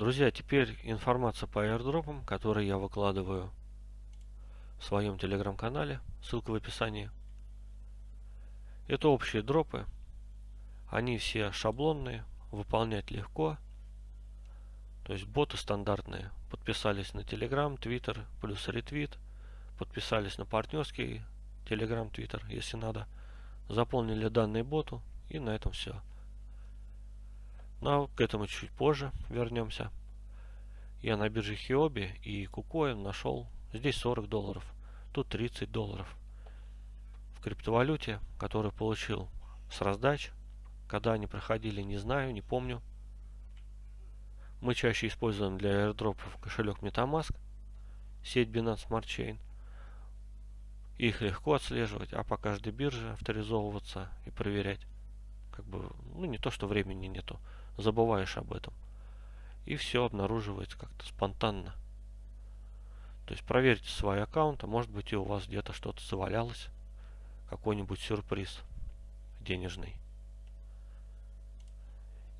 Друзья, теперь информация по airdropам, которые я выкладываю в своем телеграм-канале. Ссылка в описании. Это общие дропы. Они все шаблонные, выполнять легко. То есть боты стандартные. Подписались на Telegram, Twitter, плюс ретвит. Подписались на партнерский Telegram, Twitter, если надо. Заполнили данные боту и на этом все. Но к этому чуть позже вернемся. Я на бирже Хиоби и Кукоин нашел здесь 40 долларов, тут 30 долларов. В криптовалюте, который получил с раздач, когда они проходили, не знаю, не помню. Мы чаще используем для airdropов кошелек MetaMask, сеть Binance Smart Chain. Их легко отслеживать, а по каждой бирже авторизовываться и проверять. Как бы, ну не то, что времени нету забываешь об этом. И все обнаруживается как-то спонтанно. То есть проверьте свой аккаунт, а может быть и у вас где-то что-то завалялось. Какой-нибудь сюрприз денежный.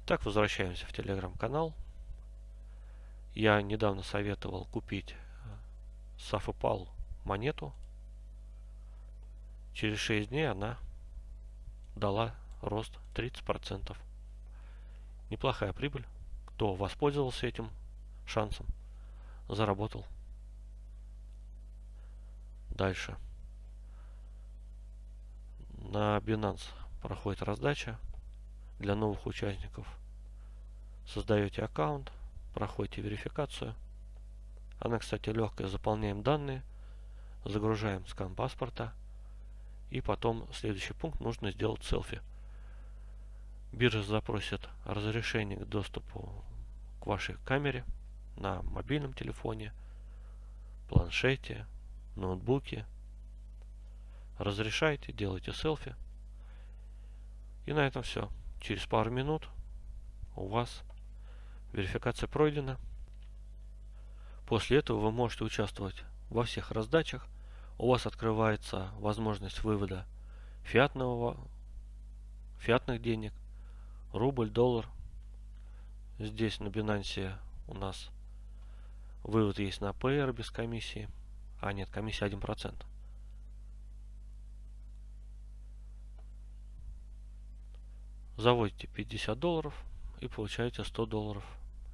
Так, возвращаемся в телеграм-канал. Я недавно советовал купить Сафопал монету. Через 6 дней она дала рост 30% неплохая прибыль. Кто воспользовался этим шансом, заработал. Дальше. На Binance проходит раздача для новых участников. Создаете аккаунт, проходите верификацию. Она, кстати, легкая. Заполняем данные, загружаем скан паспорта. И потом следующий пункт нужно сделать селфи. Биржа запросит разрешение к доступу к вашей камере на мобильном телефоне, планшете, ноутбуке. Разрешайте, делайте селфи. И на этом все. Через пару минут у вас верификация пройдена. После этого вы можете участвовать во всех раздачах. У вас открывается возможность вывода фиатного, фиатных денег рубль, доллар. Здесь на Binance у нас вывод есть на PR без комиссии. А нет, комиссия 1%. Заводите 50 долларов и получаете 100 долларов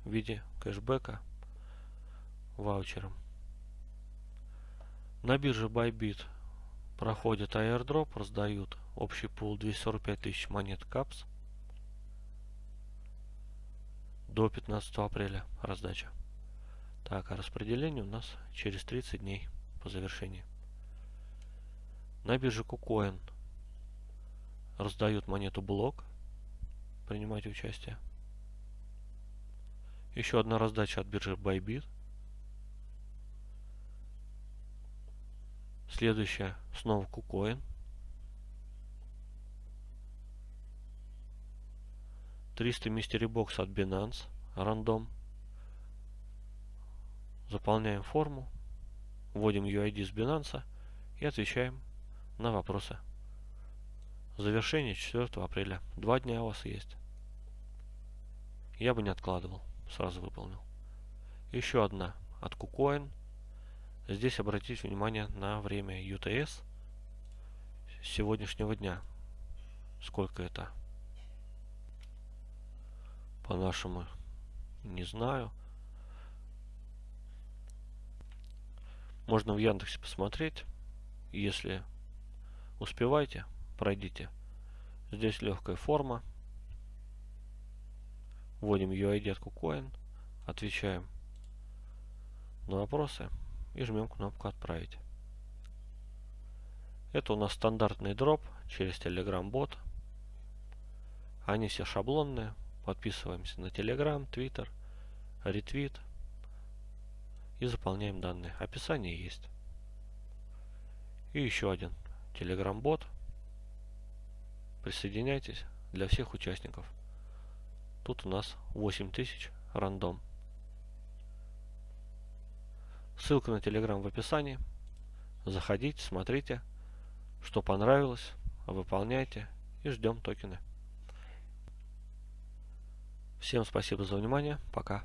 в виде кэшбэка ваучером. На бирже Bybit проходит airdrop, раздают общий пул 245 тысяч монет капс. До 15 апреля раздача. Так, а распределение у нас через 30 дней по завершении. На бирже KuCoin раздают монету блок. Принимайте участие. Еще одна раздача от биржи Bybit. Следующая снова KuCoin. 300 Mystery Box от Binance, рандом. Заполняем форму, вводим UID с Binance и отвечаем на вопросы. Завершение 4 апреля. Два дня у вас есть. Я бы не откладывал, сразу выполнил. Еще одна от KuCoin. Здесь обратите внимание на время UTS сегодняшнего дня. Сколько это? По-нашему не знаю. Можно в Яндексе посмотреть. Если успеваете, пройдите. Здесь легкая форма. Вводим UID от KuCoin. Отвечаем на вопросы и жмем кнопку «Отправить». Это у нас стандартный дроп через Telegram бот. Они все шаблонные. Подписываемся на Telegram, Twitter, ретвит и заполняем данные. Описание есть. И еще один Telegram бот. Присоединяйтесь для всех участников. Тут у нас 8000 рандом. Ссылка на Telegram в описании. Заходите, смотрите, что понравилось, выполняйте и ждем токены. Всем спасибо за внимание. Пока.